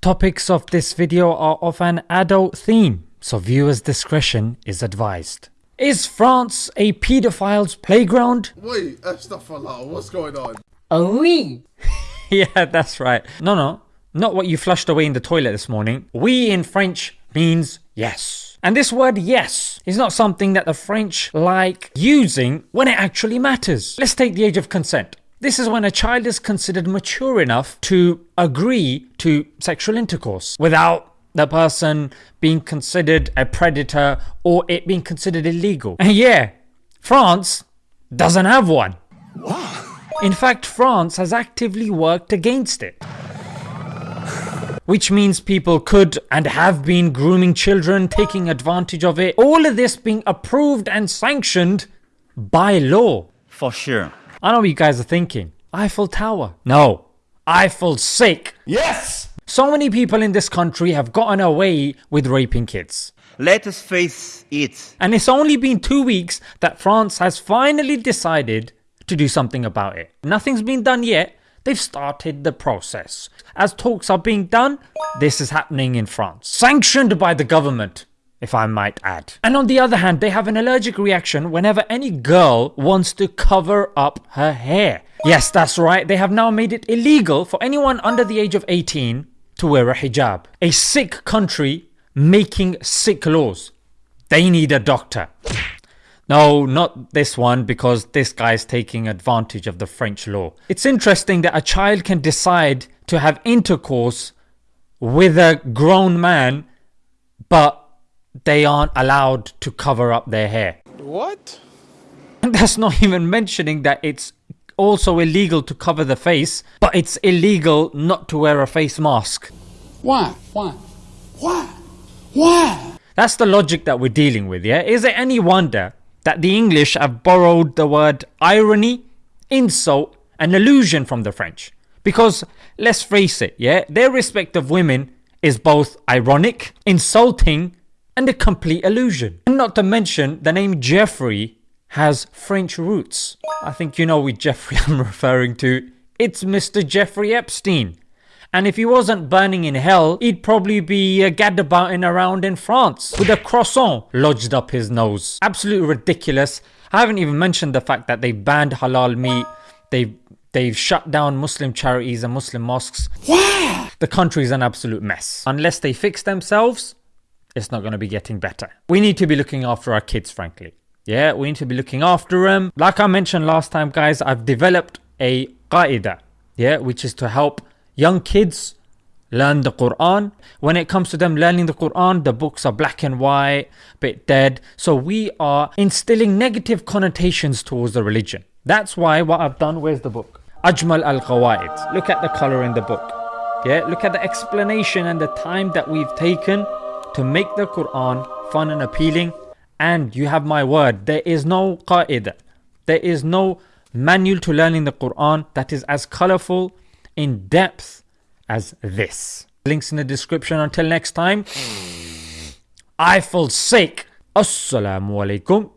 Topics of this video are of an adult theme, so viewers discretion is advised. Is France a paedophile's playground? Wait, astaghfirullah, what's going on? Oh oui. yeah, that's right. No, no, not what you flushed away in the toilet this morning. Oui in French means yes. And this word yes is not something that the French like using when it actually matters. Let's take the age of consent. This is when a child is considered mature enough to agree to sexual intercourse without the person being considered a predator or it being considered illegal. And yeah, France doesn't have one. In fact, France has actively worked against it. Which means people could and have been grooming children, taking advantage of it, all of this being approved and sanctioned by law. For sure. I know what you guys are thinking. Eiffel Tower. No. Eiffel sick. Yes! So many people in this country have gotten away with raping kids. Let us face it. And it's only been two weeks that France has finally decided to do something about it. Nothing's been done yet, they've started the process. As talks are being done, this is happening in France. Sanctioned by the government if I might add. And on the other hand, they have an allergic reaction whenever any girl wants to cover up her hair. Yes, that's right, they have now made it illegal for anyone under the age of 18 to wear a hijab. A sick country making sick laws. They need a doctor. No, not this one because this guy is taking advantage of the French law. It's interesting that a child can decide to have intercourse with a grown man but they aren't allowed to cover up their hair. What? And that's not even mentioning that it's also illegal to cover the face, but it's illegal not to wear a face mask. Why? Why? Why? Why? That's the logic that we're dealing with, yeah? Is it any wonder that the English have borrowed the word irony, insult, and illusion from the French? Because let's face it, yeah, their respect of women is both ironic, insulting, and a complete illusion. And not to mention the name Jeffrey has French roots. I think you know which Jeffrey I'm referring to. It's Mr. Jeffrey Epstein. And if he wasn't burning in hell, he'd probably be uh, gadabouting around in France with a croissant lodged up his nose. Absolutely ridiculous. I haven't even mentioned the fact that they banned halal meat. They've They've shut down Muslim charities and Muslim mosques. Why? The country's an absolute mess. Unless they fix themselves, it's not going to be getting better. We need to be looking after our kids, frankly. Yeah, we need to be looking after them. Like I mentioned last time, guys, I've developed a qaida, yeah, which is to help young kids learn the Quran. When it comes to them learning the Quran, the books are black and white, bit dead. So we are instilling negative connotations towards the religion. That's why what I've done, where's the book? Ajmal al Qawaid. Look at the color in the book. Yeah, look at the explanation and the time that we've taken to make the Quran fun and appealing. And you have my word there is no qaida there is no manual to learning the Quran that is as colorful in depth as this. Links in the description until next time. Hmm. I feel sick assalamu alaikum